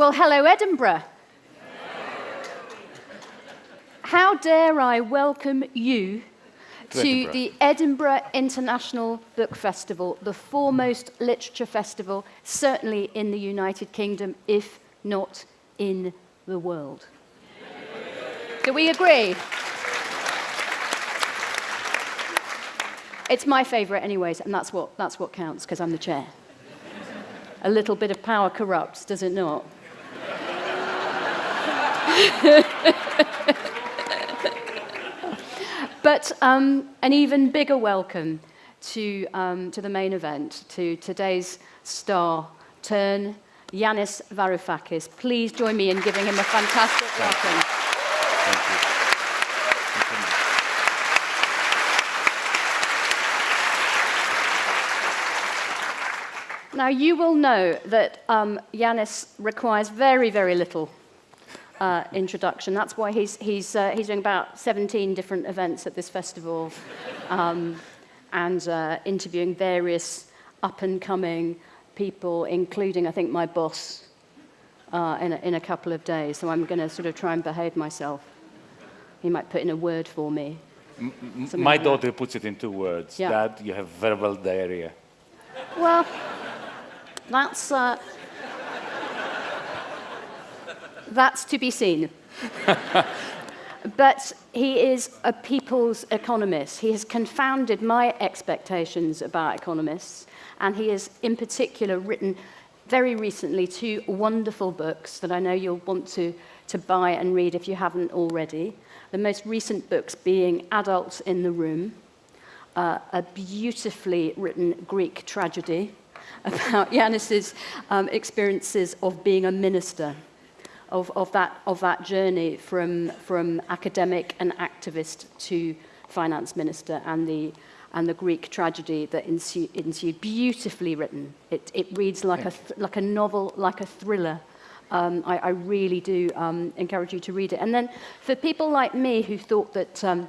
Well, hello, Edinburgh. How dare I welcome you to, Edinburgh. the Edinburgh International Book Festival, the foremost literature festival, certainly in the United Kingdom, if not in the world. Do we agree? It's my favourite, anyways, and that's what, that's what counts, because I'm the chair. A little bit of power corrupts, does it not? but um, an even bigger welcome to, um, to the main event, to today's star turn, Yanis Varoufakis. Please join me in giving him a fantastic welcome. Thank you. Now, you will know that um, Yanis requires very, very little uh, introduction. That's why he's, he's, uh, he's doing about 17 different events at this festival um, and uh, interviewing various up-and-coming people, including, I think, my boss, uh, in, a, in a couple of days. So I'm going to sort of try and behave myself. He might put in a word for me. Something My like that. daughter puts it in two words. Yeah. Dad, you have verbal diarrhea. Well, that's, uh, that's to be seen. but he is a people's economist. He has confounded my expectations about economists, and he has, in particular, written very recently two wonderful books that I know you'll want to, to buy and read if you haven't already. The most recent books being Adults in the Room, uh, a beautifully written Greek tragedy about Yanis's um, experiences of being a minister, of, of, that, of that journey from, from academic and activist to finance minister, and the, and the Greek tragedy that ensued. ensued. Beautifully written. It, it reads like a, like a novel, like a thriller. Um, I, I really do um, encourage you to read it. And then for people like me who thought that um,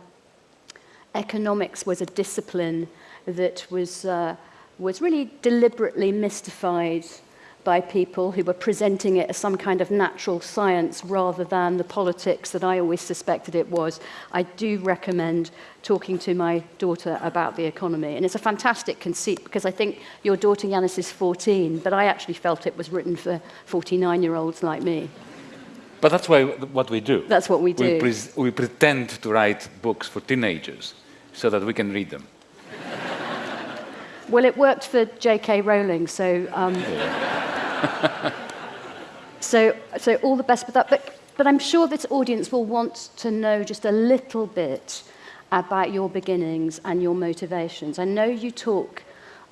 economics was a discipline that was, uh, was really deliberately mystified by people who were presenting it as some kind of natural science rather than the politics that I always suspected it was. I do recommend talking to my daughter about the economy. And it's a fantastic conceit because I think your daughter Yanis is 14, but I actually felt it was written for 49 year olds like me. But that's why, what we do. That's what we We, do. we pretend to write books for teenagers so that we can read them. Well, it worked for J.K. Rowling, so um, so so all the best with that. But but I'm sure this audience will want to know just a little bit about your beginnings and your motivations. I know you talk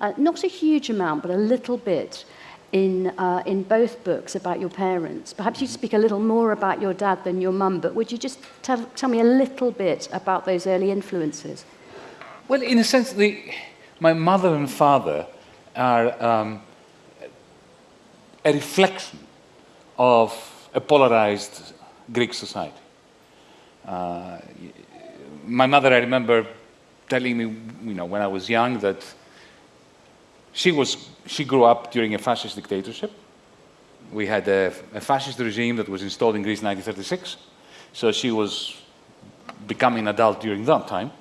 uh, not a huge amount, but a little bit in uh, in both books about your parents. Perhaps you speak a little more about your dad than your mum. But would you just tell tell me a little bit about those early influences? Well, in a sense, the, my mother and father are um, a reflection of a polarized Greek society. Uh, my mother, I remember telling me, you know, when I was young that she was she grew up during a fascist dictatorship. We had a, a fascist regime that was installed in Greece in 1936, so she was becoming an adult during that time.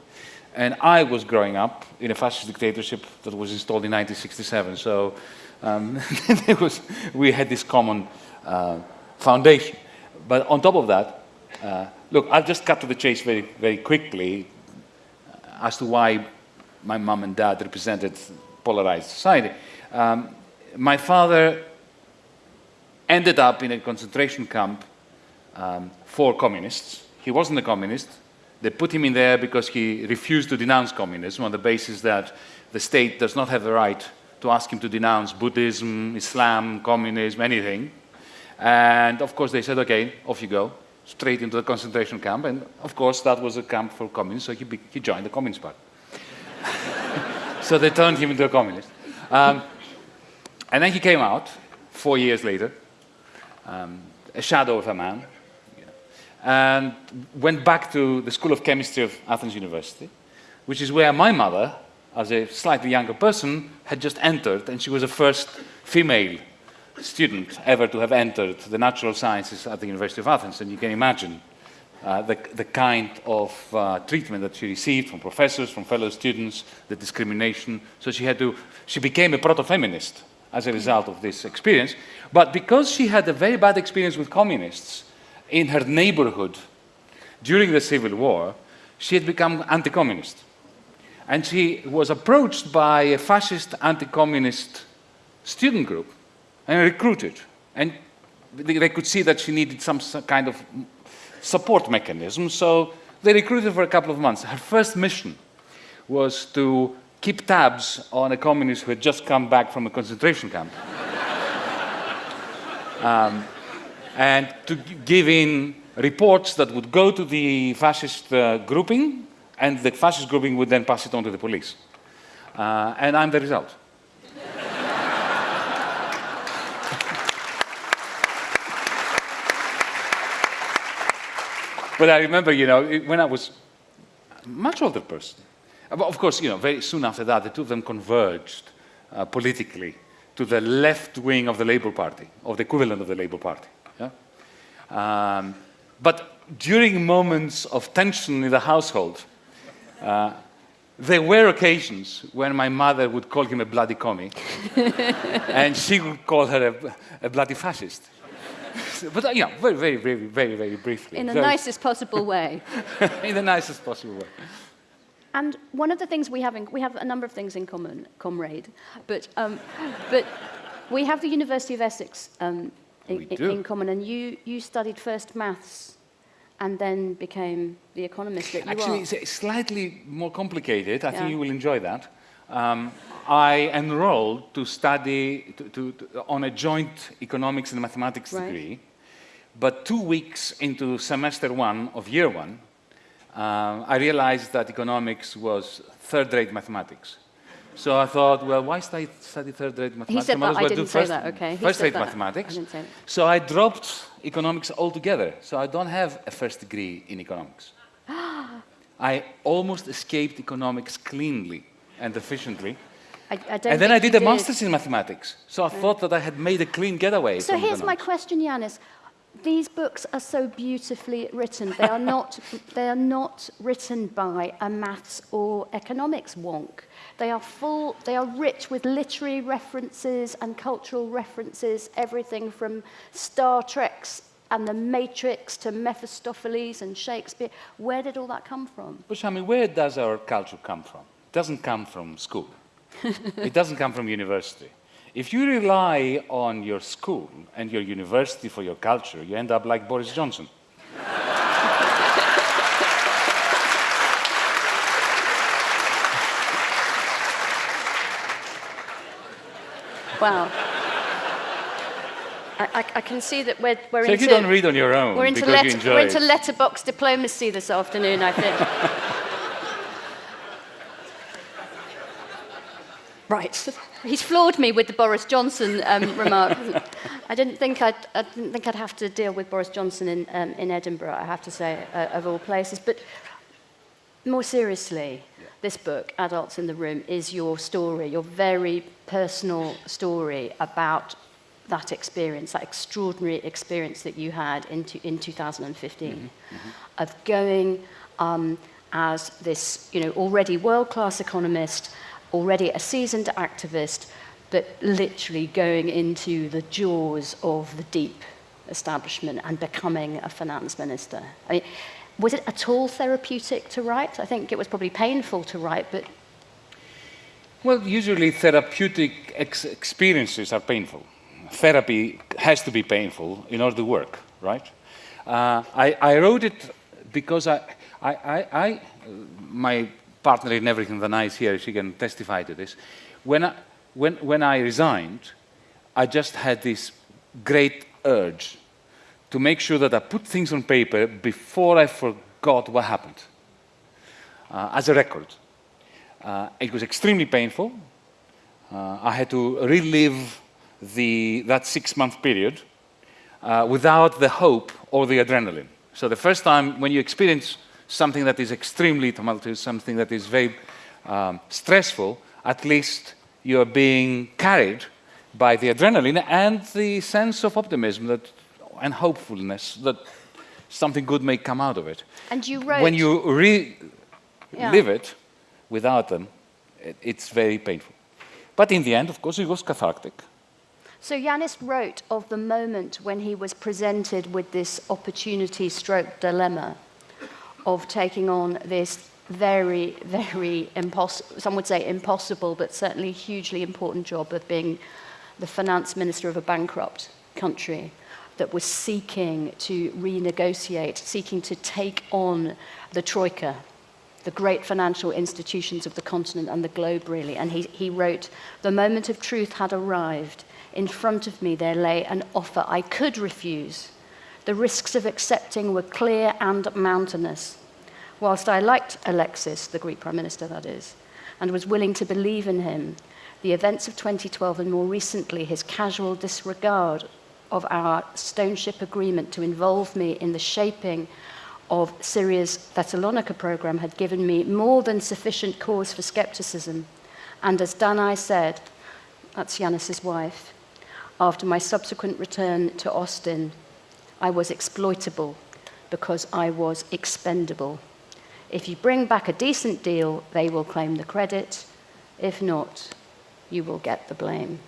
And I was growing up in a fascist dictatorship that was installed in 1967. So um, was, we had this common uh, foundation. But on top of that, uh, look, I'll just cut to the chase very, very quickly as to why my mom and dad represented polarized society. Um, my father ended up in a concentration camp um, for communists. He wasn't a communist. They put him in there because he refused to denounce communism on the basis that the state does not have the right to ask him to denounce Buddhism, Islam, communism, anything. And of course, they said, okay, off you go, straight into the concentration camp. And of course, that was a camp for communists, so he, he joined the Communist Party. so they turned him into a communist. Um, and then he came out four years later, um, a shadow of a man, and went back to the School of Chemistry of Athens University, which is where my mother, as a slightly younger person, had just entered, and she was the first female student ever to have entered the natural sciences at the University of Athens, and you can imagine uh, the, the kind of uh, treatment that she received from professors, from fellow students, the discrimination. So she had to, she became a proto-feminist as a result of this experience. But because she had a very bad experience with communists in her neighborhood during the Civil War, she had become anti-communist. And she was approached by a fascist anti-communist student group and recruited. And they could see that she needed some kind of support mechanism, so they recruited for a couple of months. Her first mission was to keep tabs on a communist who had just come back from a concentration camp. um, and to give in reports that would go to the fascist uh, grouping, and the fascist grouping would then pass it on to the police. Uh, and I'm the result. but I remember, you know, when I was a much older person, of course, you know, very soon after that, the two of them converged uh, politically to the left wing of the Labour Party, or the equivalent of the Labour Party. Yeah? Um, but during moments of tension in the household, uh, there were occasions when my mother would call him a bloody commie, and she would call her a, a bloody fascist. but uh, you know, very, very, very, very, very briefly. In the nicest possible way. in the nicest possible way. And one of the things we have, in, we have a number of things in common, comrade, but, um, but we have the University of Essex um, in, in, common, and you, you studied first maths and then became the economist that you Actually, are. it's slightly more complicated. I yeah. think you will enjoy that. Um, I enrolled to study to, to, to, on a joint economics and mathematics right. degree, but two weeks into semester one of year one, uh, I realized that economics was third-rate mathematics. So I thought, well, why study, study third-rate mathematics? He said that. I didn't say that, okay. First-rate mathematics. I didn't say that. So I dropped economics altogether. So I don't have a first degree in economics. I almost escaped economics cleanly and efficiently. I, I and then I did a did. master's in mathematics. So I yeah. thought that I had made a clean getaway. So here's my question, Yanis these books are so beautifully written. They are not, they are not written by a maths or economics wonk. They are full, they are rich with literary references and cultural references, everything from Star Trek's and the Matrix to Mephistopheles and Shakespeare. Where did all that come from? But I mean, where does our culture come from? It doesn't come from school. it doesn't come from university. If you rely on your school and your university for your culture, you end up like Boris Johnson. Wow. I, I, can see that we're, we're so into... if you don't read on your own we're into, let, we're into letterbox diplomacy this afternoon, I think. Right. He's floored me with the Boris Johnson um, remark. I didn't think I'd, I didn't think I'd have to deal with Boris Johnson in, um, in Edinburgh, I have to say, uh, of all places. But more seriously, yeah. this book, Adults in the Room, is your story, your very personal story about that experience, that extraordinary experience that you had in, to, in 2015 mm-hmm. Mm-hmm. of going um, as this, you know, already world-class economist already a seasoned activist, but literally going into the jaws of the deep establishment and becoming a finance minister. I mean, was it at all therapeutic to write? I think it was probably painful to write, but. Well, usually therapeutic ex experiences are painful. Therapy has to be painful in order to work, right? Uh, I, I, wrote it because I, I, I, my partner in everything than I is here, she can testify to this. When I, when, when I resigned, I just had this great urge to make sure that I put things on paper before I forgot what happened, uh, as a record. Uh, it was extremely painful. Uh, I had to relive the, that six-month period uh, without the hope or the adrenaline. So the first time when you experience something that is extremely tumultuous, something that is very um, stressful, at least you're being carried by the adrenaline and the sense of optimism that, and hopefulness that something good may come out of it. And you wrote... When you re Yeah. live it without them, it, it's very painful. But in the end, of course, it was cathartic. So Yanis wrote of the moment when he was presented with this opportunity stroke dilemma of taking on this very, very impossible, some would say impossible, but certainly hugely important job of being the finance minister of a bankrupt country that was seeking to renegotiate, seeking to take on the troika, the great financial institutions of the continent and the globe, really. And he, he wrote, the moment of truth had arrived. In front of me there lay an offer I could refuse, The risks of accepting were clear and mountainous. Whilst I liked Alexis, the Greek Prime Minister, that is, and was willing to believe in him, the events of 2012 and more recently his casual disregard of our stone ship agreement to involve me in the shaping of Syriza's Thessaloniki program had given me more than sufficient cause for skepticism. And as Danai said, that's Yanis's wife, after my subsequent return to Austin, I was exploitable because I was expendable. If you bring back a decent deal, they will claim the credit. If not, you will get the blame.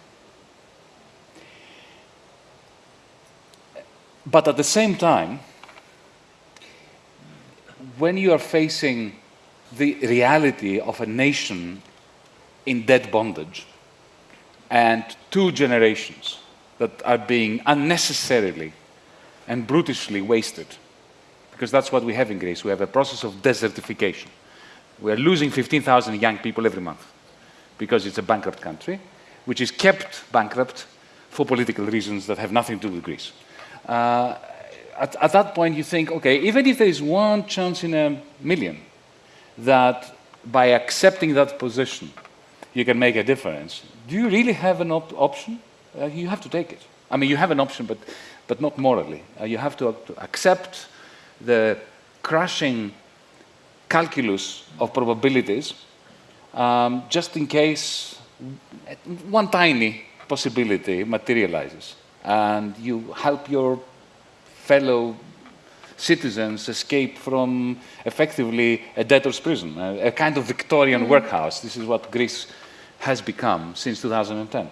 But at the same time, when you are facing the reality of a nation in dead bondage and two generations that are being unnecessarily and brutishly wasted, because that's what we have in Greece. We have a process of desertification. We are losing 15,000 young people every month because it's a bankrupt country, which is kept bankrupt for political reasons that have nothing to do with Greece. Uh, at, at, that point, you think, okay, even if there is one chance in a million that by accepting that position you can make a difference, do you really have an op option? Uh, you have to take it. I mean, you have an option, but, but not morally. Uh, you have to, to accept the crushing calculus of probabilities um, just in case one tiny possibility materializes and you help your fellow citizens escape from effectively a debtor's prison, a, a kind of Victorian mm. workhouse. This is what Greece has become since 2010.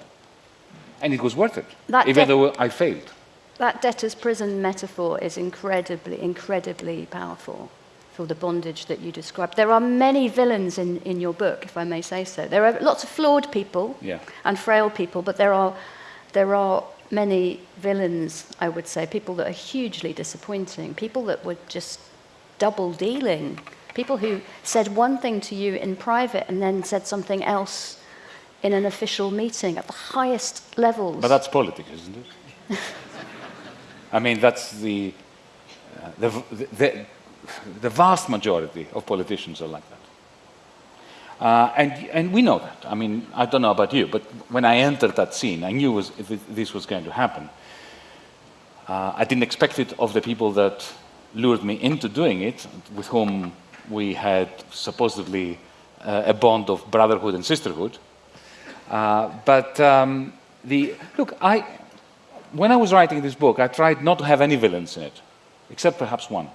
And it was worth it, that even though I failed. That debtor's prison metaphor is incredibly, incredibly powerful for the bondage that you described. There are many villains in, in your book, if I may say so. There are lots of flawed people yeah. and frail people, but there are, there are many villains, I would say, people that are hugely disappointing, people that were just double dealing, people who said one thing to you in private and then said something else in an official meeting at the highest levels. But that's politics, isn't it? I mean, that's the, uh, the, the, the, vast majority of politicians are like that. Uh, and, and we know that. I mean, I don't know about you, but when I entered that scene, I knew was, this was going to happen. Uh, I didn't expect it of the people that lured me into doing it, with whom we had supposedly uh, a bond of brotherhood and sisterhood. Uh, but um, the, look, I, when I was writing this book, I tried not to have any villains in it, except perhaps one,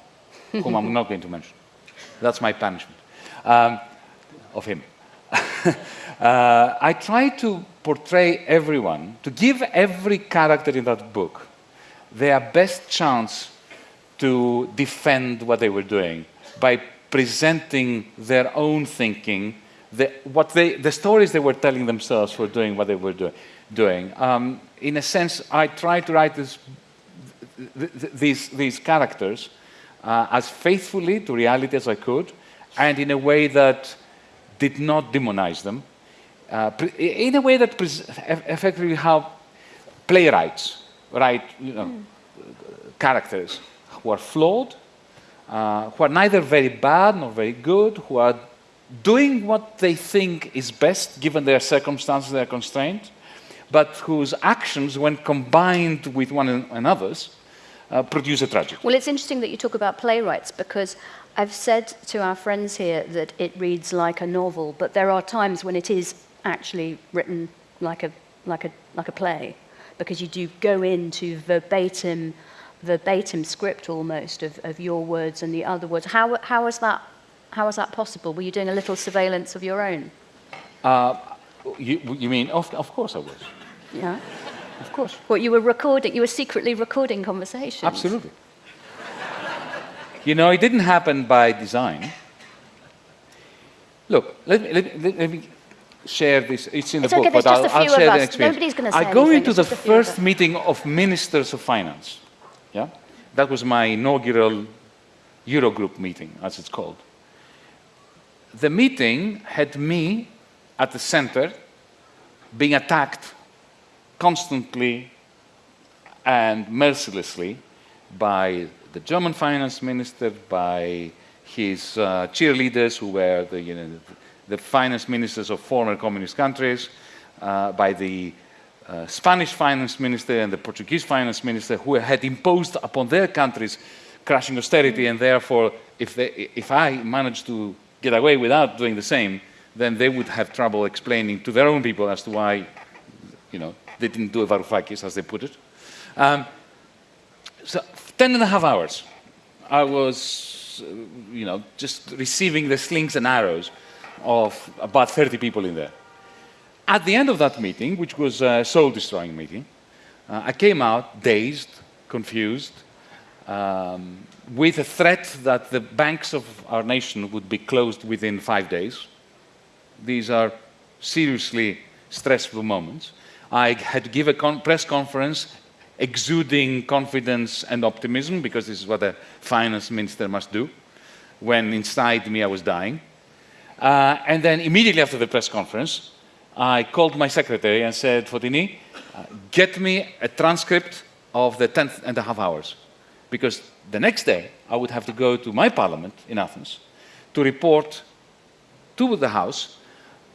whom I'm not going to mention. That's my punishment. Um, of him. uh, I tried to portray everyone, to give every character in that book their best chance to defend what they were doing by presenting their own thinking, the, what they, the stories they were telling themselves for doing what they were do, doing. Um, in a sense, I try to write this, th th these, these characters uh, as faithfully to reality as I could, and in a way that did not demonize them, uh, in a way that effectively how playwrights write you know, mm. characters who are flawed, uh, who are neither very bad nor very good, who are doing what they think is best given their circumstances, their constraints, but whose actions, when combined with one another's, uh, produce a tragedy. Well, it's interesting that you talk about playwrights because I've said to our friends here that it reads like a novel, but there are times when it is actually written like a like a, like a play, because you do go into verbatim, verbatim script almost of, of your words and the other words. How, how, is that, how is that possible? Were you doing a little surveillance of your own? Uh, you, you mean, of, of course I was. Yeah. Of course. What, you were recording, you were secretly recording conversations? Absolutely. you know, it didn't happen by design. Look, let me, let, me, let me share this. It's in the It's book, okay, but there's I'll, I'll share the experience. Nobody's say I go anything, into the few of first meeting of ministers of finance. Yeah, that was my inaugural Eurogroup meeting, as it's called. The meeting had me at the center, being attacked constantly and mercilessly by the German finance minister, by his uh, cheerleaders, who were the, you know, the finance ministers of former communist countries, uh, by the uh, Spanish finance minister and the Portuguese finance minister, who had imposed upon their countries crushing austerity, and therefore, if, they, if I managed to get away without doing the same, then they would have trouble explaining to their own people as to why, you know, they didn't do a Varoufakis, as they put it. Um, so 10 and a half hours, I was, uh, you know, just receiving the slings and arrows of about 30 people in there. At the end of that meeting, which was a soul-destroying meeting, uh, I came out dazed, confused, um, with a threat that the banks of our nation would be closed within five days. These are seriously stressful moments. I had to give a con press conference exuding confidence and optimism, because this is what a finance minister must do, when inside me I was dying. Uh, and then immediately after the press conference, I called my secretary and said, Fotini, uh, get me a transcript of the 10th and a half hours. Because the next day, I would have to go to my parliament in Athens to report to the House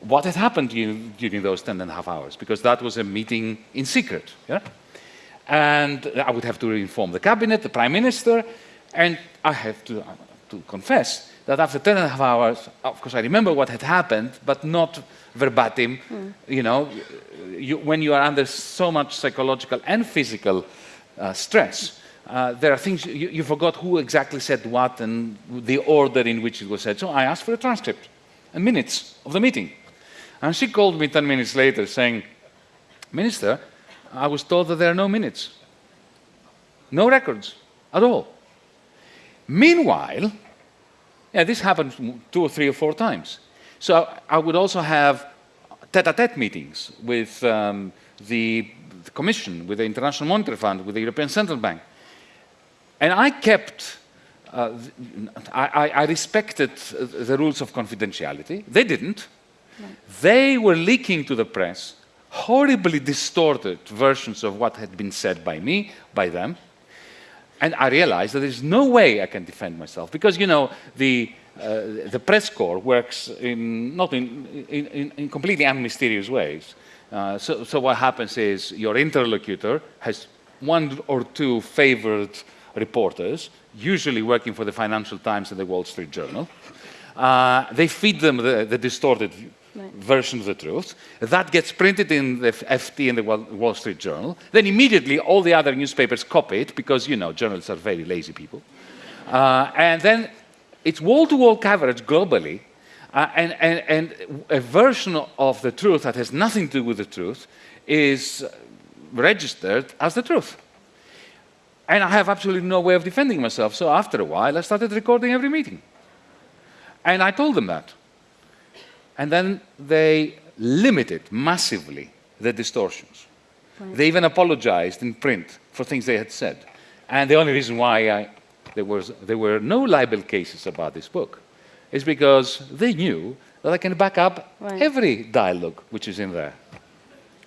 what had happened during, those 10 and a half hours, because that was a meeting in secret. Yeah? And I would have to inform the cabinet, the prime minister, and I have to, to confess that after 10 and a half hours, of course, I remember what had happened, but not verbatim. Hmm. You know, you, when you are under so much psychological and physical uh, stress, uh, there are things you, you forgot who exactly said what and the order in which it was said. So I asked for a transcript and minutes of the meeting. And she called me 10 minutes later saying, Minister, I was told that there are no minutes, no records at all. Meanwhile, yeah, this happened two or three or four times. So I would also have tete-a-tete meetings with um, the, the Commission, with the International Monetary Fund, with the European Central Bank. And I kept, uh, I, I, respected the rules of confidentiality. They didn't. Right. They were leaking to the press horribly distorted versions of what had been said by me, by them. And I realized that there's no way I can defend myself because, you know, the, uh, the press corps works in, not in, in, in completely unmysterious ways. Uh, so, so what happens is your interlocutor has one or two favored reporters, usually working for the Financial Times and the Wall Street Journal. Uh, they feed them the, the distorted right. version of the truth. That gets printed in the FT and the Wall Street Journal. Then immediately all the other newspapers copy it because, you know, journalists are very lazy people. Uh, and then it's wall-to-wall -wall coverage globally uh, and, and, and a version of the truth that has nothing to do with the truth is registered as the truth. And I have absolutely no way of defending myself. So after a while, I started recording every meeting. And I told them that. And then they limited massively the distortions. Right. They even apologized in print for things they had said. And the only reason why I, there, was, there were no libel cases about this book is because they knew that I can back up right. every dialogue which is in there.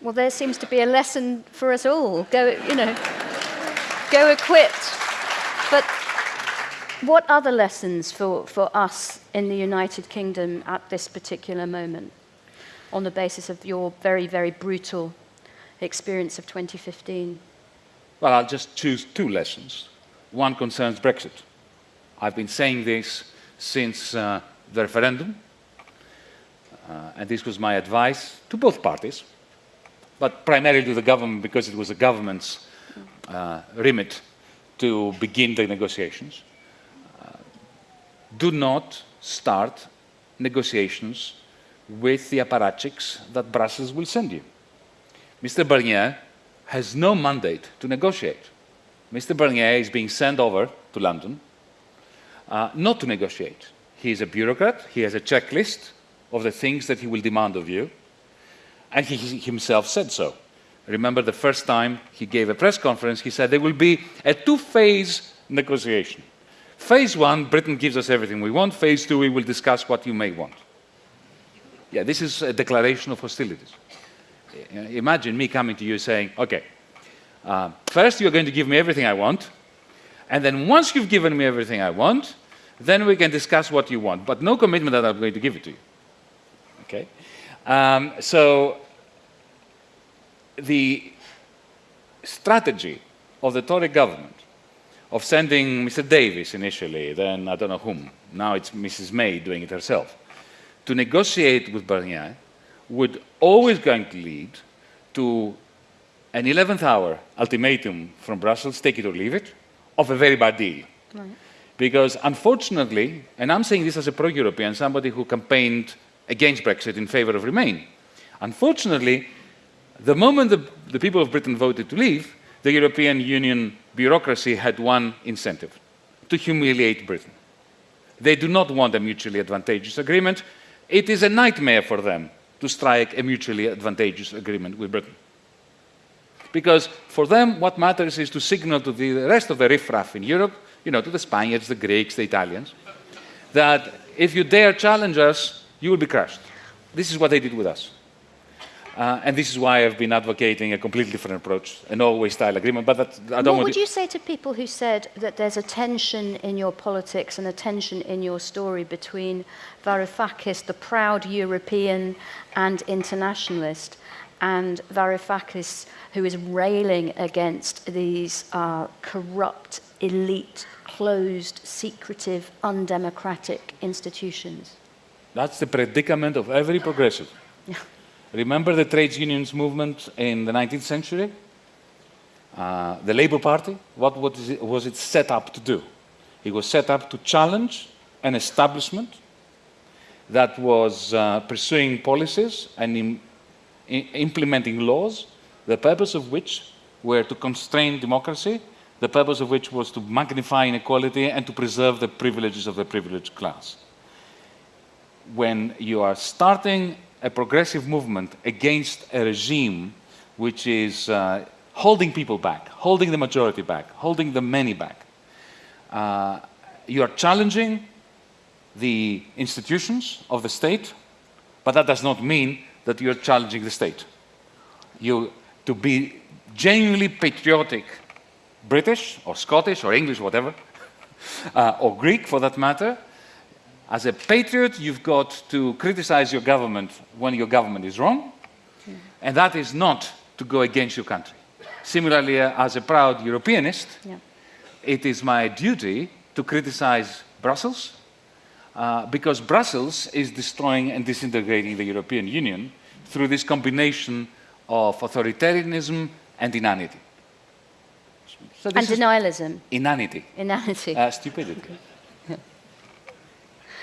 Well, there seems to be a lesson for us all. Go, you know go equipped. But what other lessons for, for us in the United Kingdom at this particular moment on the basis of your very, very brutal experience of 2015? Well, I'll just choose two lessons. One concerns Brexit. I've been saying this since uh, the referendum, uh, and this was my advice to both parties. but primarily to the government because it was the government's remit to begin the negotiations. Uh, do not start negotiations with the apparatchiks that Brussels will send you. Mr. Barnier has no mandate to negotiate. Mr. Barnier is being sent over to London uh, not to negotiate. He is a bureaucrat, he has a checklist of the things that he will demand of you, and he himself said so. Remember the first time he gave a press conference, he said there will be a two-phase negotiation. Phase one, Britain gives us everything we want. Phase two, we will discuss what you may want. Yeah, this is a declaration of hostilities. Imagine me coming to you saying, okay, uh, first you're going to give me everything I want, and then once you've given me everything I want, then we can discuss what you want, but no commitment that I'm going to give it to you. Okay? Um, so the strategy of the Tory government of sending Mr. Davis initially, then I don't know whom, now it's Mrs. May doing it herself, to negotiate with Barnier would always going to lead to an 11th hour ultimatum from Brussels, take it or leave it, of a very bad deal. Right. Because unfortunately, and I'm saying this as a pro-European, somebody who campaigned against Brexit in favor of Remain, unfortunately, the moment the, the people of Britain voted to leave, the European Union bureaucracy had one incentive, to humiliate Britain. They do not want a mutually advantageous agreement. It is a nightmare for them to strike a mutually advantageous agreement with Britain. Because for them, what matters is to signal to the rest of the riffraff in Europe, you know, to the Spaniards, the Greeks, the Italians, that if you dare challenge us, you will be crushed. This is what they did with us. Uh, and this is why I've been advocating a completely different approach, an Norway style agreement. But that, I don't what would you say to people who said that there's a tension in your politics and a tension in your story between Varoufakis, the proud European and internationalist, and Varoufakis, who is railing against these uh, corrupt, elite, closed, secretive, undemocratic institutions? That's the predicament of every progressive. Remember the trades unions movement in the 19th century? Uh, the Labour Party, what was it, was it set up to do? It was set up to challenge an establishment that was uh, pursuing policies and Im implementing laws, the purpose of which were to constrain democracy, the purpose of which was to magnify inequality and to preserve the privileges of the privileged class. When you are starting a progressive movement against a regime which is uh, holding people back, holding the majority back, holding the many back. Uh, you are challenging the institutions of the state, but that does not mean that you're challenging the state. You, to be genuinely patriotic British or Scottish or English, whatever, uh, or Greek for that matter, as a patriot, you've got to criticize your government when your government is wrong, and that is not to go against your country. Similarly, uh, as a proud Europeanist, yeah. it is my duty to criticize Brussels, uh, because Brussels is destroying and disintegrating the European Union through this combination of authoritarianism and inanity. So and denialism. Inanity. Inanity. Uh, stupidity.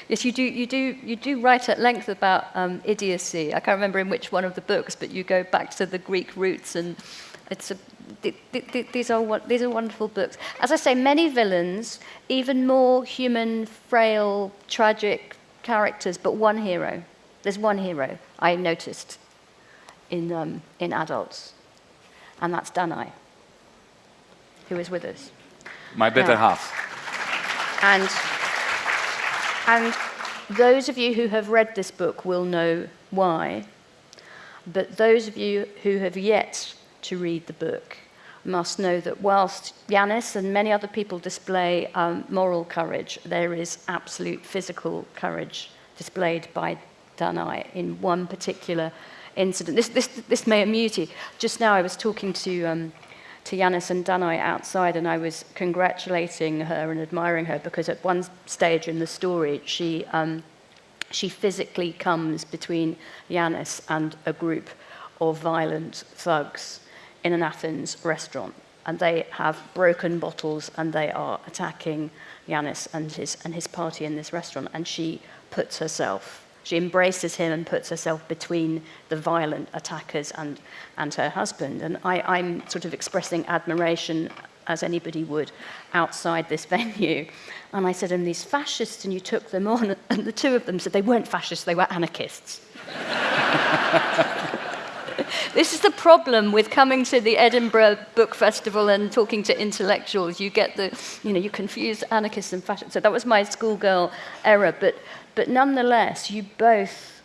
Yes, you do, you do, you do write at length about um, idiocy. I can't remember in which one of the books, but you go back to the Greek roots, and it's a, th th these, are, these are wonderful books. As I say, many villains, even more human, frail, tragic characters, but one hero. There's one hero I noticed in, um, in adults, and that's Danai, who is with us. My better half. And and those of you who have read this book will know why. But those of you who have yet to read the book must know that whilst Yanis and many other people display um, moral courage, there is absolute physical courage displayed by Danai in one particular incident. This, this, this may amuse you. Just now I was talking to um, to Yanis and Danai outside and I was congratulating her and admiring her because at one stage in the story she um, she physically comes between Yanis and a group of violent thugs in an Athens restaurant and they have broken bottles and they are attacking Yanis and his and his party in this restaurant and she puts herself she embraces him and puts herself between the violent attackers and, and her husband. And I, I'm sort of expressing admiration as anybody would outside this venue. And I said, and these fascists, and you took them on. And the two of them said they weren't fascists, they were anarchists. this is the problem with coming to the Edinburgh Book Festival and talking to intellectuals. You get the, you know, you confuse anarchists and fascists. So that was my schoolgirl error. But, but nonetheless, you both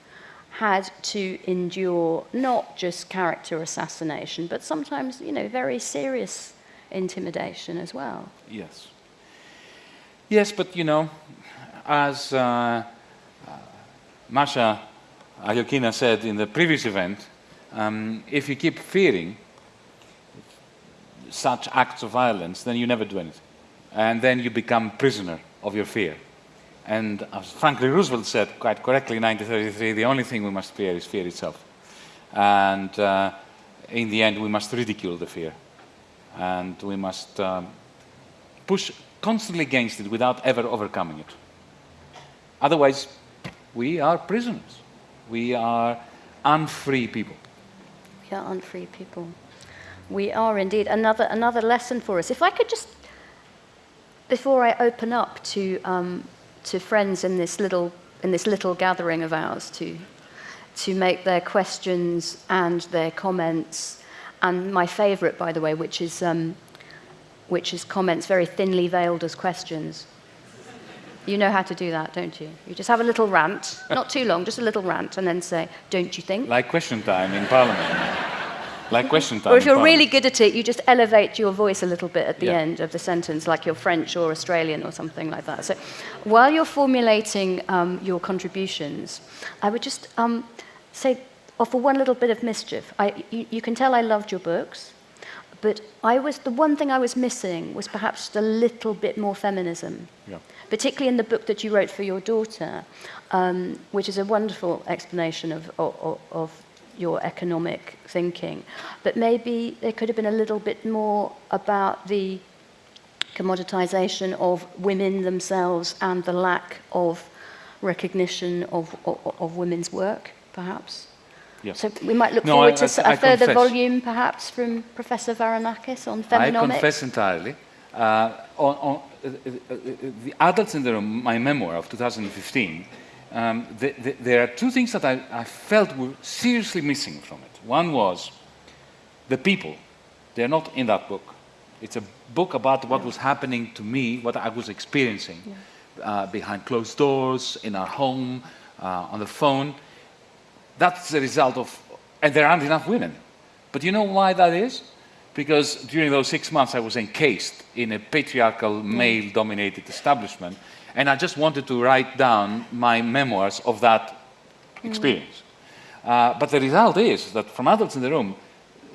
had to endure not just character assassination, but sometimes, you know, very serious intimidation as well. Yes. Yes, but you know, as uh, uh, Masha Alyokhina said in the previous event, um, if you keep fearing such acts of violence, then you never do anything. And then you become prisoner of your fear. And as Franklin Roosevelt said quite correctly in 1933, the only thing we must fear is fear itself. And uh, in the end, we must ridicule the fear and we must um, push constantly against it without ever overcoming it. Otherwise, we are prisoners. We are unfree people. We are unfree people. We are indeed. Another, another lesson for us. If I could just, before I open up to, um, to friends in this, little, in this little gathering of ours to, to make their questions and their comments and my favourite, by the way, which is, um, which is comments very thinly veiled as questions. You know how to do that, don't you? You just have a little rant, not too long, just a little rant, and then say, don't you think? Like question time in Parliament. Like question time. Or if you're really good at it, you just elevate your voice a little bit at the Yeah. end of the sentence, like you're French or Australian or something like that. So while you're formulating um, your contributions, I would just um, say, offer one little bit of mischief. I, you, you can tell I loved your books, but I was, the one thing I was missing was perhaps just a little bit more feminism Yeah. particularly in the book that you wrote for your daughter, um, which is a wonderful explanation of, of, of your economic thinking. But maybe there could have been a little bit more about the commoditization of women themselves and the lack of recognition of, of, of women's work, perhaps. Yes. So we might look No, forward I- to I- a I further confess. volume, perhaps, from Professor Varanakis on I feminomics. confess entirely. Uh, on, on, uh, uh, uh, the Adults in the Room, my memoir of 2015, um, th th there are two things that I, I felt were seriously missing from it. One was the people. They're not in that book. It's a book about what was happening to me, what I was experiencing uh, behind closed doors, in our home, uh, on the phone. That's the result of, and there aren't enough women. But you know why that is? Because during those six months I was encased in a patriarchal, male-dominated establishment, and I just wanted to write down my memoirs of that mm. experience. Uh, but the result is that from adults in the room,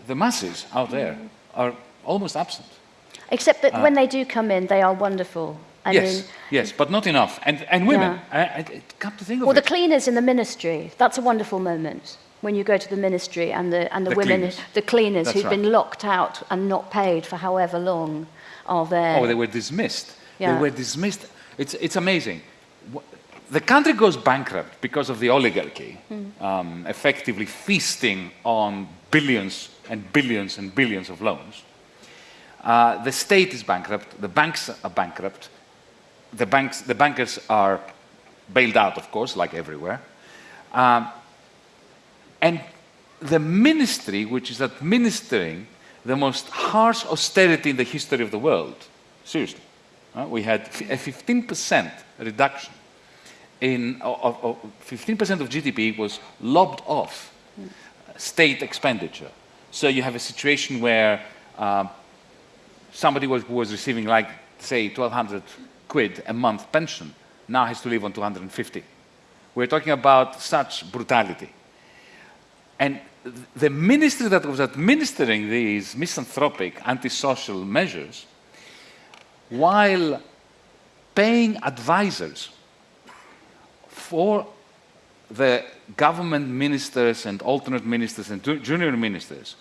the masses out there mm. are almost absent. Except that uh, when they do come in, they are wonderful. I yes, mean, yes, but not enough. And, and women, I, I, come to think of Well, the it. cleaners in the ministry, that's a wonderful moment when you go to the ministry and the, and the, The women, cleaners. the cleaners That's who've right. been locked out and not paid for however long are there. Oh, they were dismissed. Yeah. They were dismissed. It's, it's amazing. The country goes bankrupt because of the oligarchy, um, effectively feasting on billions and billions and billions of loans. Uh, the state is bankrupt. The banks are bankrupt. The, banks, the bankers are bailed out, of course, like everywhere. Um, and the ministry, which is administering the most harsh austerity in the history of the world, seriously, we had a 15% reduction in, of, of, 15% of GDP was lobbed off state expenditure. So you have a situation where um, somebody was, was receiving like, say, 1,200 quid a month pension now has to live on 250. We're talking about such brutality. And the ministry that was administering these misanthropic, antisocial measures, while paying advisors for the government ministers and alternate ministers and junior ministers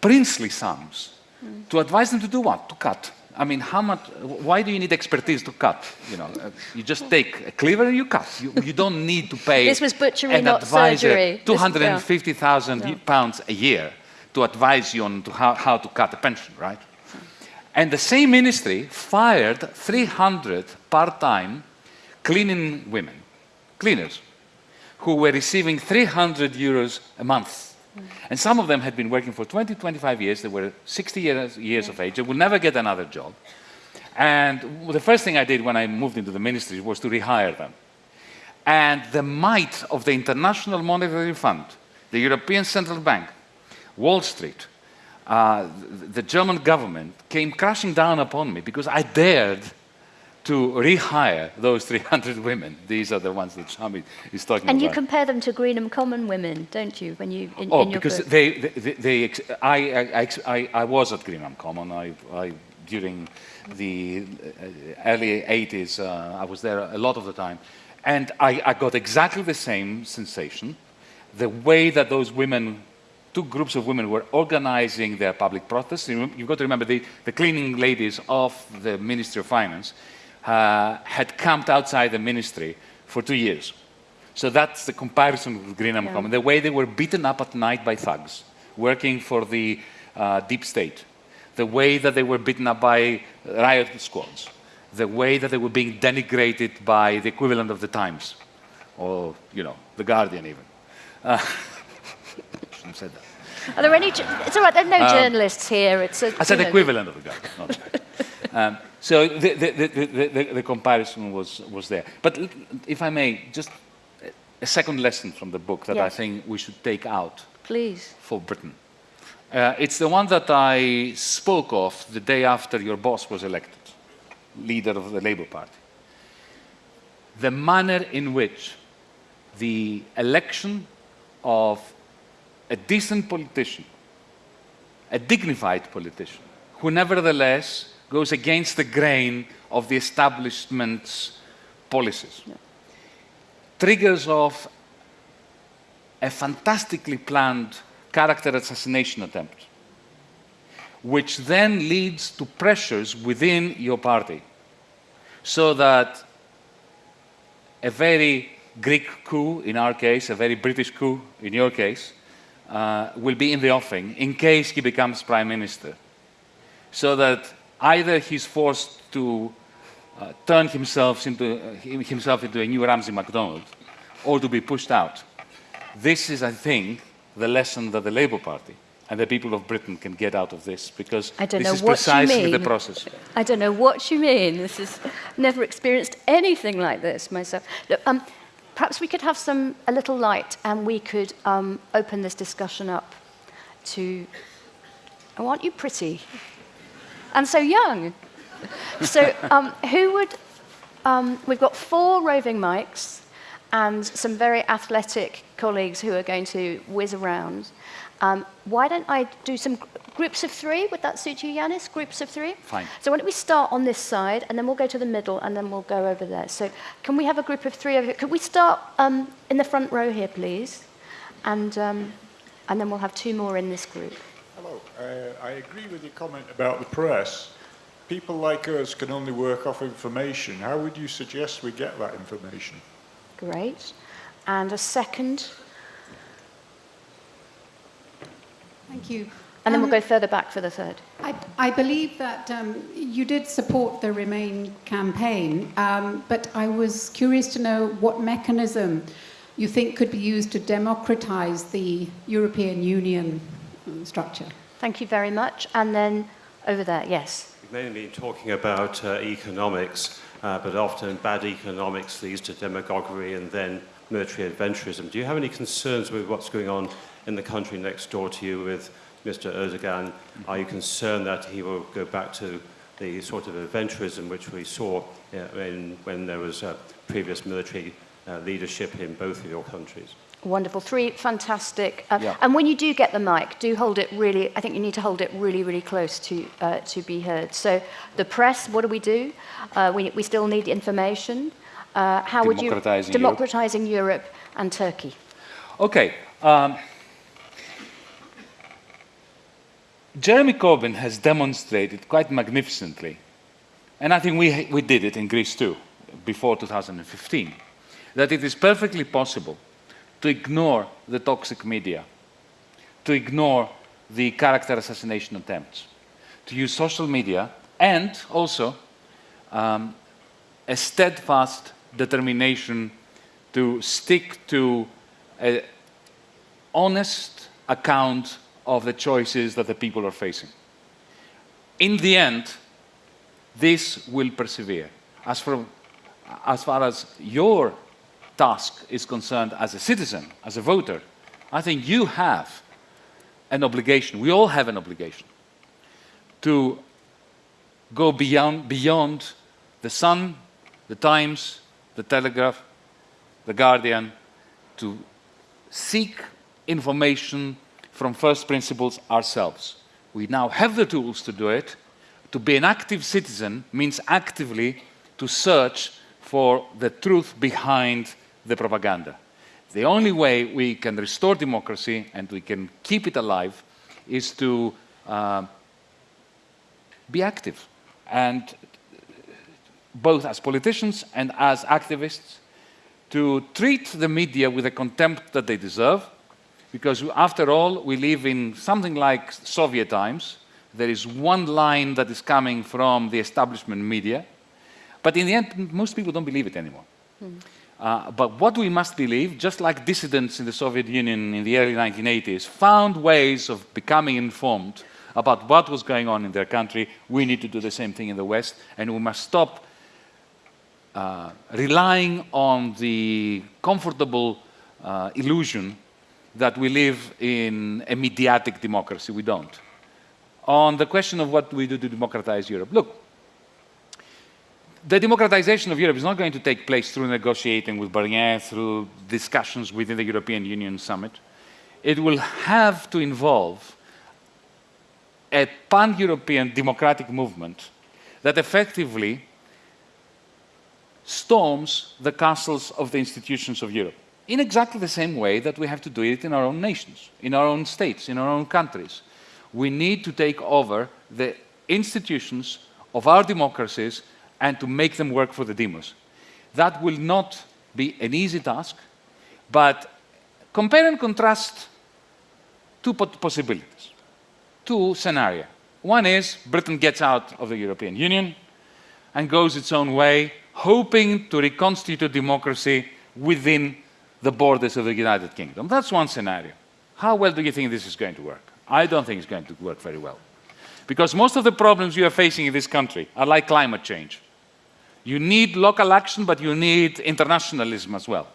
princely sums mm. to advise them to do what? To cut. I mean, how much, why do you need expertise to cut? You know, uh, you just take a cleaver and you cut. You, you don't need to pay this was butchery, not surgery. 250,000 yeah. pounds a year to advise you on to how, how to cut a pension, right? And the same ministry fired 300 part-time cleaning women, cleaners, who were receiving 300 euros a month. And some of them had been working for 20, 25 years. They were 60 years, years of age. They would never get another job. And the first thing I did when I moved into the ministry was to rehire them. And the might of the International Monetary Fund, the European Central Bank, Wall Street, uh, the German government came crashing down upon me because I dared to rehire those 300 women. These are the ones that Shami is talking and about. And you compare them to Greenham Common women, don't you, when you in, oh, in your because book? they, they, they, I, I, I, I was at Greenham Common. I, I during the uh, early 80s, uh, I was there a lot of the time. And I, I got exactly the same sensation. The way that those women two groups of women were organizing their public protests. You've got to remember the, the cleaning ladies of the Ministry of Finance uh, had camped outside the ministry for two years. So that's the comparison with Greenham yeah. Common, the way they were beaten up at night by thugs working for the uh, deep state, the way that they were beaten up by riot squads, the way that they were being denigrated by the equivalent of the Times, or, you know, the Guardian even. Uh, shouldn't have said that. Are there any? It's all right. There are no um, journalists here. It's a, I said equivalent of a Guardian. um, so the, the, the, the, comparison was, was there. But if I may, just a second lesson from the book that yes. I think we should take out Please. for Britain. Uh, it's the one that I spoke of the day after your boss was elected, leader of the Labour Party. The manner in which the election of a decent politician, a dignified politician, who nevertheless goes against the grain of the establishment's policies. Yeah. Triggers off a fantastically planned character assassination attempt, which then leads to pressures within your party, so that a very Greek coup, in our case, a very British coup, in your case, uh, will be in the offing in case he becomes prime minister. So that either he's forced to uh, turn himself into, uh, himself into a new Ramsay MacDonald or to be pushed out. This is, I think, the lesson that the Labour Party and the people of Britain can get out of this because this is precisely the process. I don't know what you mean. This is never experienced anything like this myself. Look, um, perhaps we could have some a little light and we could um, open this discussion up to. Aren't you pretty? and so young. so um, who would, um, we've got four roving mics and some very athletic colleagues who are going to whiz around. Um, why don't I do some groups of three? Would that suit you, Yanis? Groups of three? Fine. So why don't we start on this side, and then we'll go to the middle, and then we'll go over there. So can we have a group of three over here? Could we start um, in the front row here, please? And, um, and then we'll have two more in this group. Hello. Uh, I agree with your comment about the press. People like us can only work off information. How would you suggest we get that information? Great. And a second. Thank you. And then um, we'll go further back for the third. I, I believe that um, you did support the Remain campaign, um, but I was curious to know what mechanism you think could be used to democratize the European Union structure. Thank you very much. And then over there, yes. We've mainly been talking about uh, economics, uh, but often bad economics leads to demagoguery and then military adventurism. Do you have any concerns with what's going on in the country next door to you with Mr. Erdogan? Are you concerned that he will go back to the sort of adventurism which we saw uh, in, when there was uh, previous military uh, leadership in both of your countries? Wonderful. Three fantastic. Uh, yeah. And when you do get the mic, do hold it really, I think you need to hold it really, really close to, uh, to be heard. So the press, what do we do? Uh, we, we still need information. Uh, how would you... Democratizing Democratizing Europe. Europe. and Turkey. Okay. Um, Jeremy Corbyn has demonstrated quite magnificently, and I think we, we did it in Greece too, before 2015, that it is perfectly possible to ignore the toxic media, to ignore the character assassination attempts, to use social media, and also um, a steadfast determination to stick to an honest account of the choices that the people are facing. In the end, this will persevere. As, for, as far as your task is concerned as a citizen, as a voter, I think you have an obligation, we all have an obligation, to go beyond, beyond the Sun, the Times, the Telegraph, the Guardian, to seek information from first principles ourselves. We now have the tools to do it. To be an active citizen means actively to search for the truth behind the propaganda. The only way we can restore democracy and we can keep it alive is to uh, be active. And both as politicians and as activists, to treat the media with the contempt that they deserve, because after all, we live in something like Soviet times. There is one line that is coming from the establishment media, but in the end, most people don't believe it anymore. Mm. Uh, but what we must believe, just like dissidents in the Soviet Union in the early 1980s found ways of becoming informed about what was going on in their country, we need to do the same thing in the West, and we must stop uh, relying on the comfortable uh, illusion that we live in a mediatic democracy. We don't. On the question of what we do to democratize Europe, look, the democratization of Europe is not going to take place through negotiating with Barnier, through discussions within the European Union summit. It will have to involve a pan-European democratic movement that effectively storms the castles of the institutions of Europe in exactly the same way that we have to do it in our own nations, in our own states, in our own countries. We need to take over the institutions of our democracies and to make them work for the demos. That will not be an easy task, but compare and contrast two possibilities, two scenarios. One is Britain gets out of the European Union and goes its own way, hoping to reconstitute democracy within the borders of the United Kingdom. That's one scenario. How well do you think this is going to work? I don't think it's going to work very well. Because most of the problems you are facing in this country are like climate change. You need local action, but you need internationalism as well.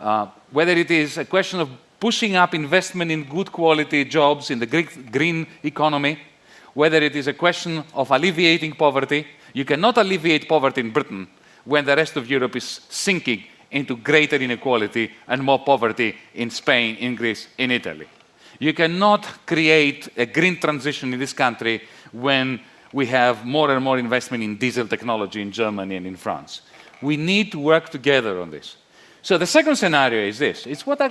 Uh, whether it is a question of pushing up investment in good quality jobs in the green economy, whether it is a question of alleviating poverty, you cannot alleviate poverty in Britain when the rest of Europe is sinking into greater inequality and more poverty in Spain, in Greece, in Italy. You cannot create a green transition in this country when we have more and more investment in diesel technology in Germany and in France. We need to work together on this. So the second scenario is this. It's what I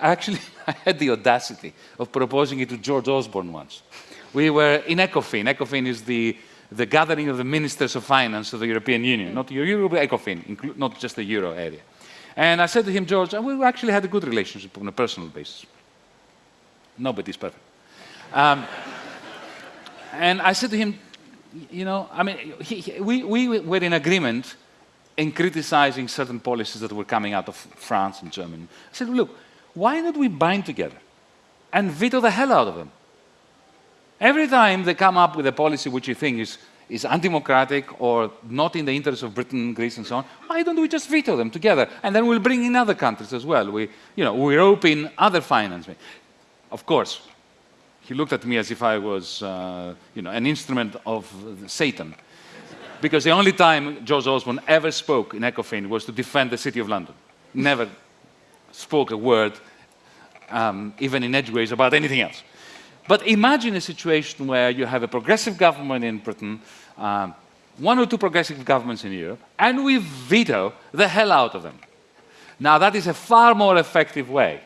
actually I had the audacity of proposing it to George Osborne once. We were in ECOFIN. ECOFIN is the, the gathering of the ministers of finance of the European Union, not Euro, ECOFIN, not just the Euro area. And I said to him, George, we actually had a good relationship on a personal basis. Nobody's perfect. Um, and I said to him, you know, I mean, he, he, we, we were in agreement in criticizing certain policies that were coming out of France and Germany. I said, look, why don't we bind together and veto the hell out of them? Every time they come up with a policy which you think is is undemocratic or not in the interest of Britain, Greece, and so on, why don't we just veto them together? And then we'll bring in other countries as well. We, you know, we rope in other financing. Of course, he looked at me as if I was, uh, you know, an instrument of Satan. because the only time George Osborne ever spoke in ECOFIN was to defend the City of London. Never spoke a word, um, even in edgeways, about anything else. But imagine a situation where you have a progressive government in Britain, um, one or two progressive governments in Europe, and we veto the hell out of them. Now, that is a far more effective way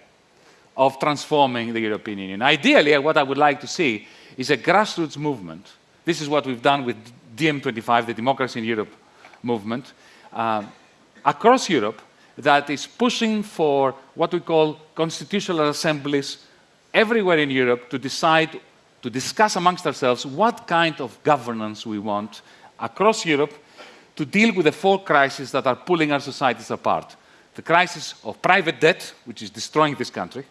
of transforming the European Union. Ideally, what I would like to see is a grassroots movement. This is what we've done with DiEM25, the Democracy in Europe movement, uh, across Europe that is pushing for what we call constitutional assemblies everywhere in Europe to decide, to discuss amongst ourselves what kind of governance we want across Europe to deal with the four crises that are pulling our societies apart. The crisis of private debt, which is destroying this country,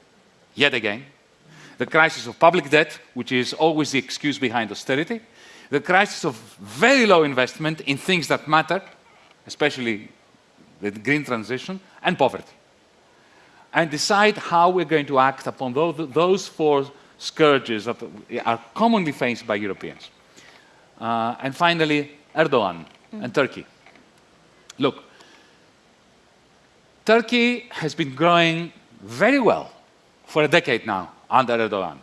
yet again. The crisis of public debt, which is always the excuse behind austerity. The crisis of very low investment in things that matter, especially the green transition, and poverty. And decide how we're going to act upon those four scourges that are commonly faced by Europeans. Uh, and finally, Erdogan mm. and Turkey. Look, Turkey has been growing very well for a decade now under Erdogan.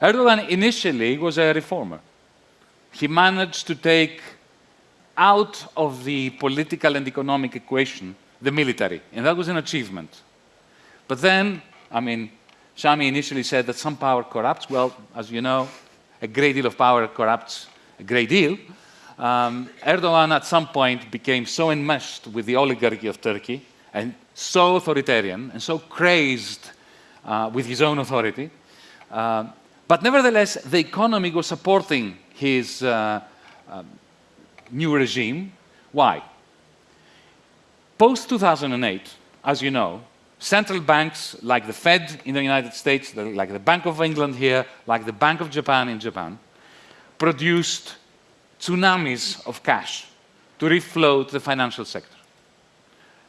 Erdogan initially was a reformer. He managed to take out of the political and economic equation the military, and that was an achievement. But then, I mean, Shami initially said that some power corrupts. Well, as you know, a great deal of power corrupts a great deal. Um, Erdogan at some point became so enmeshed with the oligarchy of Turkey and so authoritarian and so crazed uh, with his own authority. Uh, but nevertheless, the economy was supporting his uh, um, new regime. Why? Post-2008, as you know, central banks like the Fed in the United States, like the Bank of England here, like the Bank of Japan in Japan, produced tsunamis of cash to refloat the financial sector.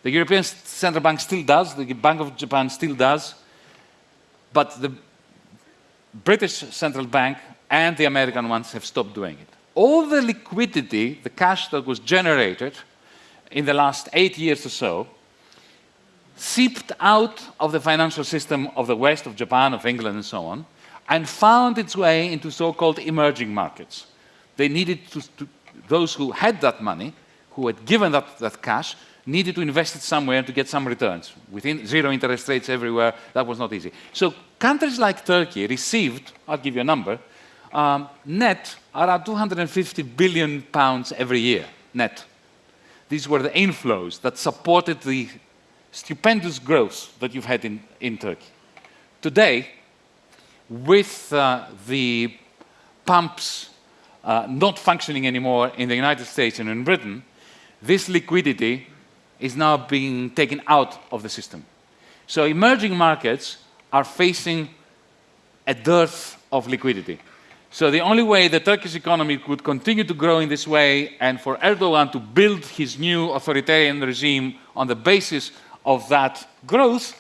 The European Central Bank still does, the Bank of Japan still does, but the British Central Bank and the American ones have stopped doing it. All the liquidity, the cash that was generated in the last eight years or so, seeped out of the financial system of the West, of Japan, of England, and so on, and found its way into so-called emerging markets. They needed to, to, those who had that money, who had given that, that cash, needed to invest it somewhere to get some returns. Within zero interest rates everywhere, that was not easy. So countries like Turkey received, I'll give you a number, um, net around 250 billion pounds every year, net. These were the inflows that supported the stupendous growth that you've had in, in Turkey. Today, with uh, the pumps uh, not functioning anymore in the United States and in Britain, this liquidity is now being taken out of the system. So emerging markets are facing a dearth of liquidity. So the only way the Turkish economy could continue to grow in this way and for Erdogan to build his new authoritarian regime on the basis of that growth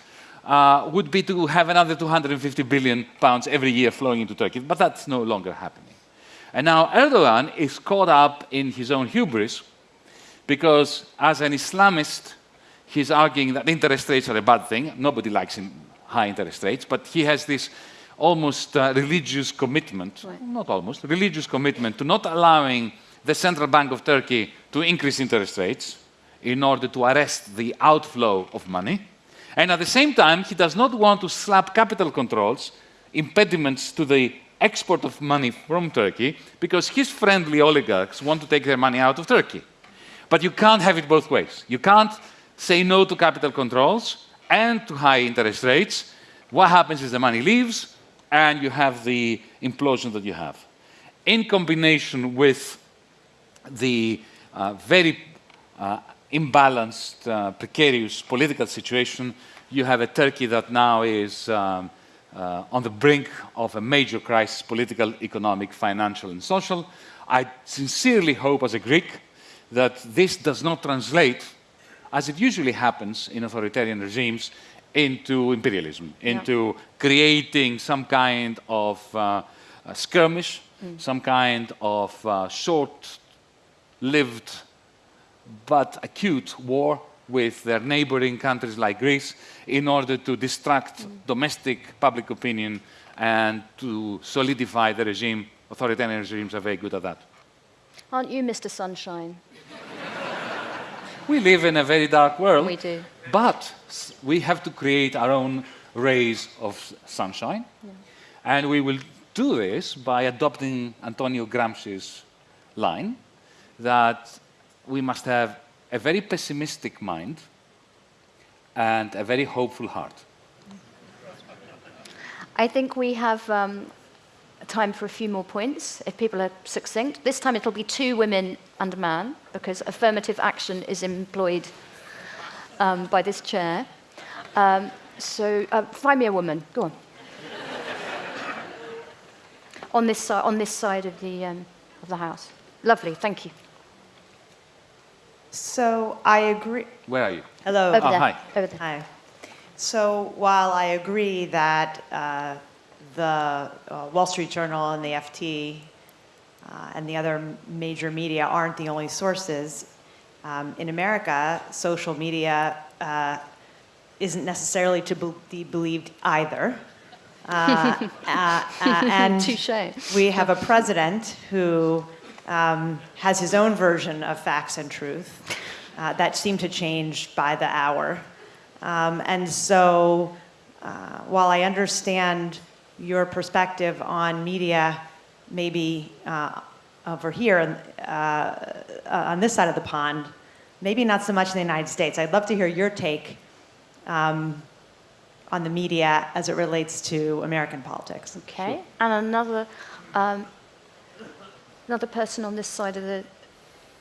uh, would be to have another 250 billion pounds every year flowing into Turkey. But that's no longer happening. And now Erdogan is caught up in his own hubris because as an Islamist, he's arguing that interest rates are a bad thing. Nobody likes high interest rates, but he has this almost uh, religious commitment, right. not almost, religious commitment to not allowing the Central Bank of Turkey to increase interest rates in order to arrest the outflow of money. And at the same time, he does not want to slap capital controls, impediments to the export of money from Turkey, because his friendly oligarchs want to take their money out of Turkey. But you can't have it both ways. You can't say no to capital controls and to high interest rates. What happens is the money leaves and you have the implosion that you have. In combination with the uh, very uh, imbalanced, uh, precarious political situation, you have a Turkey that now is um, uh, on the brink of a major crisis, political, economic, financial, and social. I sincerely hope, as a Greek, that this does not translate, as it usually happens in authoritarian regimes, into imperialism, yeah. into creating some kind of uh, skirmish, mm. some kind of uh, short-lived but acute war with their neighboring countries like Greece in order to distract mm. domestic public opinion and to solidify the regime. Authoritarian regimes are very good at that. Aren't you Mr. Sunshine? we live in a very dark world. We do. But we have to create our own rays of sunshine. And we will do this by adopting Antonio Gramsci's line that we must have a very pessimistic mind and a very hopeful heart. I think we have um, time for a few more points, if people are succinct. This time it'll be two women and a man, because affirmative action is employed um, by this chair. Um, so uh, find me a woman. Go on. on, this, si- on this side of the, um, of the house. Lovely, thank you. So I agree. Where are you? Hello. Over Oh, there. hi. Over there. Hi. So while I agree that uh, the uh, Wall Street Journal and the FT uh, and the other major media aren't the only sources, um, in America, social media uh, isn't necessarily to be be believed either. Uh, uh, uh, and Touche. we have a president who um, has his own version of facts and truth uh, that seem to change by the hour. Um, and so, uh, while I understand your perspective on media, maybe uh, over here uh, uh, on this side of the pond, maybe not so much in the United States. I'd love to hear your take um, on the media as it relates to American politics. Okay. And another, um, another person on this side of the.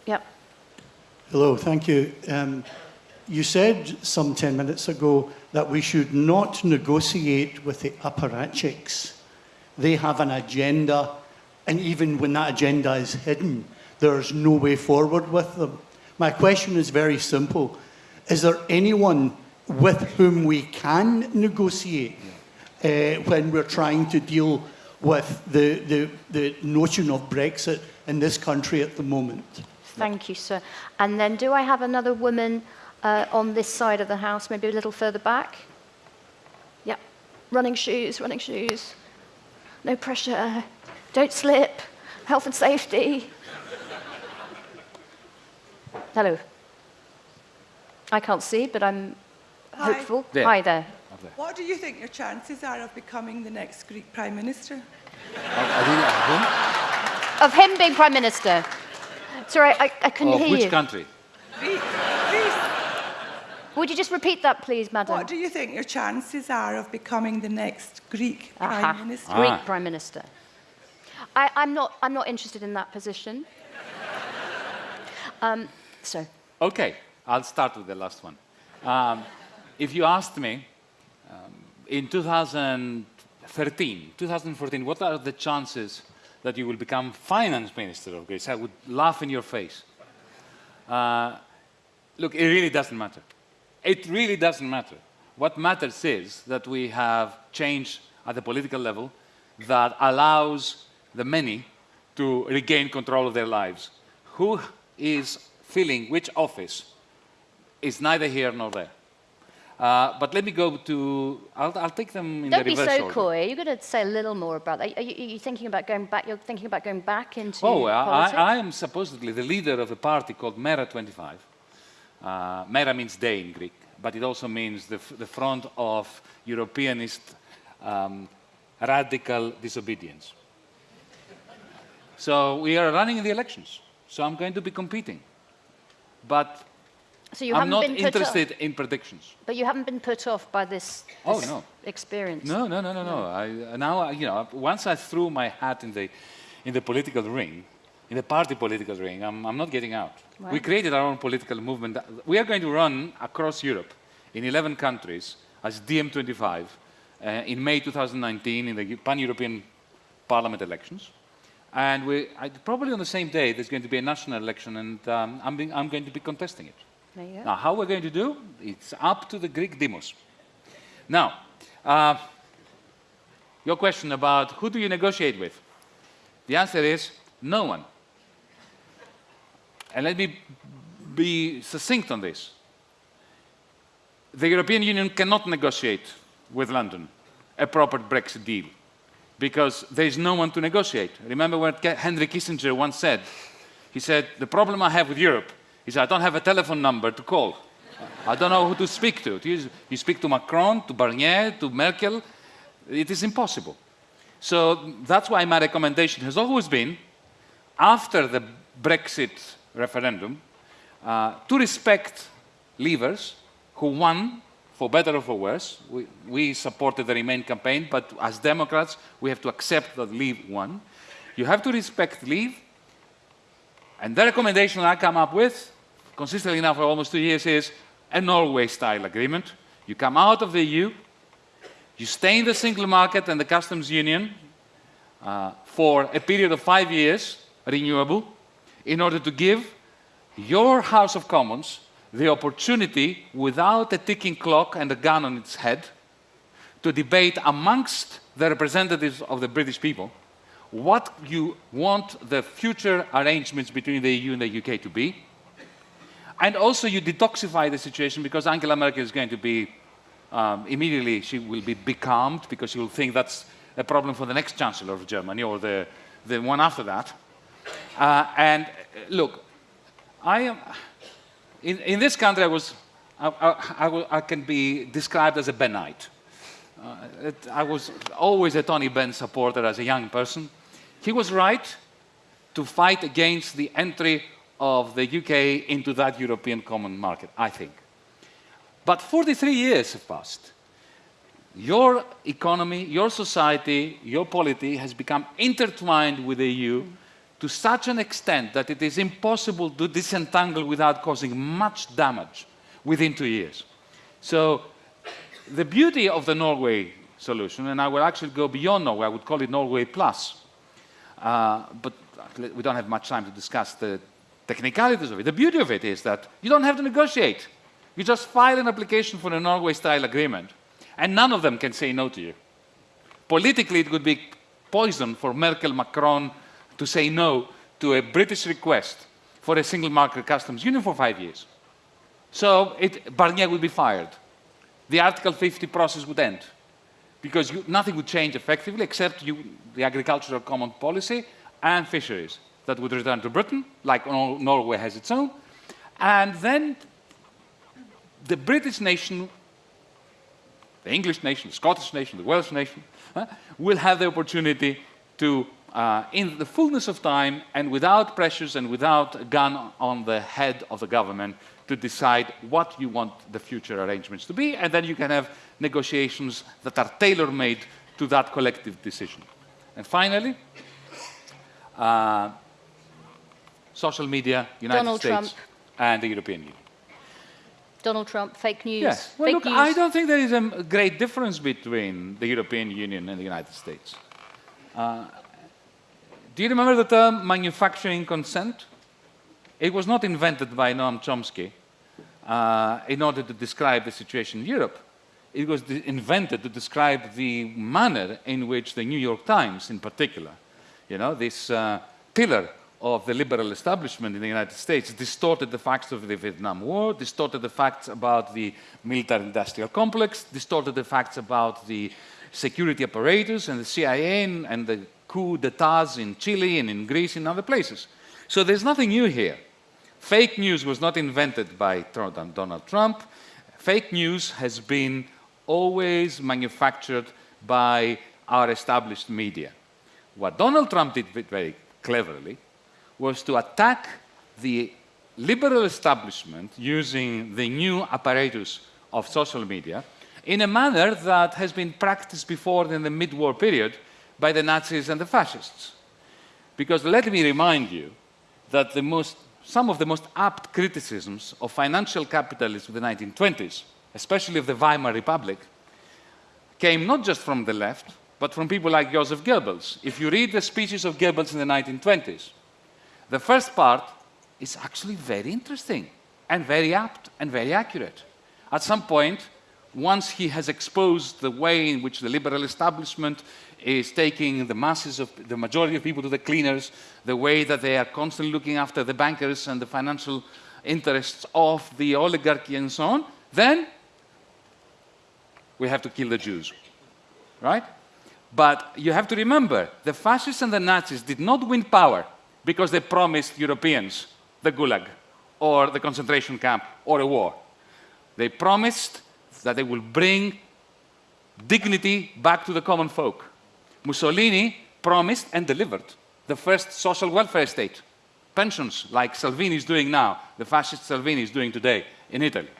Yep. Hello, thank you. Um, you said some 10 minutes ago that we should not negotiate with the apparatchiks. They have an agenda, and even when that agenda is hidden, there's no way forward with them. My question is very simple Is there anyone with whom we can negotiate uh, when we're trying to deal with the, the, the notion of Brexit in this country at the moment? Thank you, sir. And then do I have another woman uh, on this side of the house, maybe a little further back? Yep. Running shoes, running shoes. No pressure. Don't slip. Health and safety. Hello. I can't see, but I'm Hi. hopeful. There. Hi there. What do you think your chances are of becoming the next Greek Prime Minister? I didn't- whom? Of him being Prime Minister. Sorry, I, I couldn't Of hear which you. country? Greece. Greece. Would you just repeat that, please, madam? What do you think your chances are of becoming the next Greek Aha. Prime Minister? Greek Ah. Prime Minister. I, I'm, not, I'm not interested in that position. um, so, Okay, I'll start with the last one. Um, if you asked me um, in 2013, 2014, what are the chances that you will become finance minister of Greece? I would laugh in your face. Uh, look, it really doesn't matter. It really doesn't matter. What matters is that we have change at the political level that allows the many to regain control of their lives. Who is filling which office is neither here nor there. Uh, but let me go to, I'll, I'll take them in don't the be reverse so order. coy. You're going to say a little more about that. Are you, are you thinking about going back? You're thinking about going back into Oh, I. I I am supposedly the leader of a party called Mera 25. Uh, Mera means day in Greek, but it also means the, f- the front of Europeanist um, radical disobedience. So we are running in the elections. So I'm going to be competing. But so you I'm haven't not been interested in predictions. but you haven't been put off by this, Oh, this no. experience. No, no, no, no, no. I, now, I- you know, once I threw my hat in the, in the political ring, in the party political ring, I'm, I'm not getting out. We created our own political movement. We are going to run across Europe in 11 countries as DiEM25 uh, in May 2019 in the pan-European Parliament elections. And we, I, probably on the same day, there's going to be a national election, and um, I'm, being, I'm going to be contesting it. Go. Now, how we're going to do? It's up to the Greek demos. Now, uh, your question about who do you negotiate with? The answer is no one. And let me be succinct on this. The European Union cannot negotiate with London a proper Brexit deal because there is no one to negotiate. Remember what Henry Kissinger once said? He said, The problem I have with Europe is I don't have a telephone number to call. I don't know who to speak to. You, you speak to Macron, to Barnier, to Merkel. It is impossible. So that's why my recommendation has always been, after the Brexit referendum, uh, to respect leavers who won, for better or for worse. We, we supported the Remain campaign, but as Democrats, we have to accept that Leave won. You have to respect Leave. And the recommendation I come up with, consistently now for almost two years, is a Norway-style agreement. You come out of the EU, you stay in the single market and the customs union uh, for a period of five years, renewable, in order to give your House of Commons the opportunity, without a ticking clock and a gun on its head, to debate amongst the representatives of the British people what you want the future arrangements between the EU and the UK to be. And also you detoxify the situation because Angela Merkel is going to be, um, immediately she will be becalmed because she will think that's a problem for the next Chancellor of Germany or the, the one after that. Uh, and uh, look, I am, in, in this country I was, I, I, I, can be described as a Bennite. Uh, it, I was always a Tony Benn supporter as a young person. He was right to fight against the entry of the UK into that European common market, I think. But 43 years have passed. Your economy, your society, your polity has become intertwined with the EU to such an extent that it is impossible to disentangle without causing much damage within two years. So the beauty of the Norway solution, and I will actually go beyond Norway, I would call it Norway Plus, uh, but we don't have much time to discuss the technicalities of it. The beauty of it is that you don't have to negotiate. You just file an application for a Norway-style agreement, and none of them can say no to you. Politically, it would be poison for Merkel, Macron to say no to a British request for a single market customs union for five years. So it, Barnier would be fired. The Article 50 process would end because you, nothing would change effectively except you, the agricultural common policy and fisheries that would return to Britain, like Norway has its own. And then the British nation, the English nation, the Scottish nation, the Welsh nation, will have the opportunity to, uh, in the fullness of time and without pressures and without a gun on the head of the government, to decide what you want the future arrangements to be, and then you can have negotiations that are tailor-made to that collective decision. And finally, uh, social media, United Donald States, Trump. and the European Union. Donald Trump, fake news. Yes. Well, fake look, news. I don't think there is a great difference between the European Union and the United States. Uh, do you remember the term manufacturing consent? It was not invented by Noam Chomsky uh, in order to describe the situation in Europe. It was invented to describe the manner in which the New York Times, in particular, you know, this uh, pillar of the liberal establishment in the United States distorted the facts of the Vietnam War, distorted the facts about the military-industrial complex, distorted the facts about the security apparatus and the CIA and, and the coup d'etats in Chile and in Greece and other places. So there's nothing new here. Fake news was not invented by Donald Trump. Fake news has been always manufactured by our established media. What Donald Trump did very cleverly was to attack the liberal establishment using the new apparatus of social media in a manner that has been practiced before in the mid-war period by the Nazis and the fascists. Because let me remind you that most, some of the most apt criticisms of financial capitalism of the 1920s, especially of the Weimar Republic, came not just from the left, but from people like Joseph Goebbels. If you read the speeches of Goebbels in the 1920s, the first part is actually very interesting and very apt and very accurate. At some point, once he has exposed the way in which the liberal establishment is taking the masses of the majority of people to the cleaners, the way that they are constantly looking after the bankers and the financial interests of the oligarchy and so on, then we have to kill the Jews, right? But you have to remember, the fascists and the Nazis did not win power because they promised Europeans the Gulag. or the concentration camp or a war. They promised that they will bring dignity back to the common folk. Mussolini promised and delivered the first social welfare state. Pensions, like Salvini is doing now, the fascist Salvini is doing today in Italy.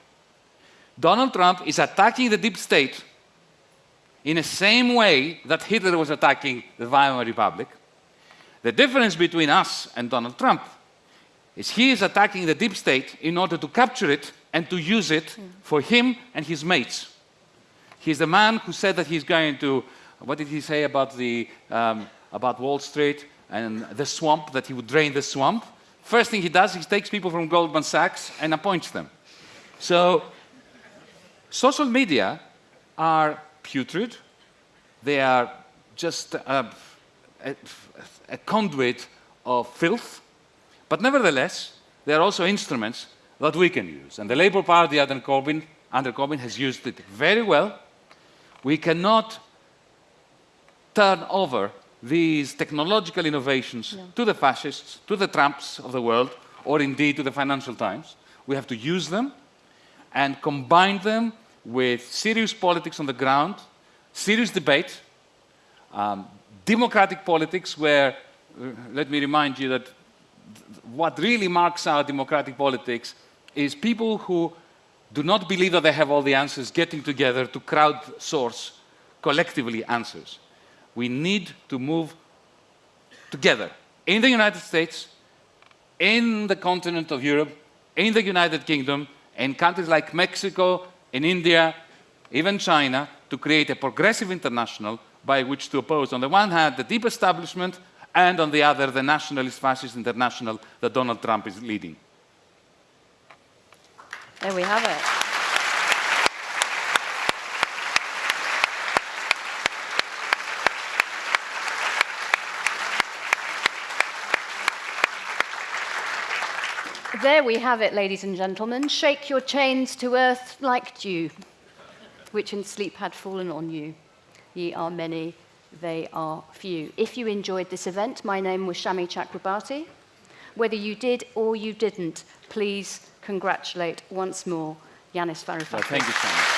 Donald Trump is attacking the deep state in the same way that Hitler was attacking the Weimar Republic. The difference between us and Donald Trump is he is attacking the deep state in order to capture it and to use it hmm. for him and his mates. He's the man who said that he's going to, what did he say about, the, um, about Wall Street and the swamp, that he would drain the swamp? First thing he does, he takes people from Goldman Sachs and appoints them. So, social media are putrid. They are just a, a, a conduit of filth. But nevertheless, they are also instruments that we can use. And the Labour Party under Corbyn, under Corbyn has used it very well. We cannot turn over these technological innovations to the fascists, to the Trumps of the world, or indeed to the Financial Times. We have to use them and combine them with serious politics on the ground, serious debate, um, democratic politics where, uh, let me remind you that th- what really marks our democratic politics is people who do not believe that they have all the answers getting together to crowdsource collectively answers. We need to move together in the United States, in the continent of Europe, in the United Kingdom, in countries like Mexico, in India, even China, to create a progressive international by which to oppose, on the one hand, the deep establishment, and on the other, the nationalist fascist international that Donald Trump is leading. There we have it. There we have it, ladies and gentlemen. Shake your chains to earth like dew, which in sleep had fallen on you. Ye are many, they are few. If you enjoyed this event, my name was Shami Chakrabarti. Whether you did or you didn't, please congratulate once more Yanis Varoufakis. thank you much.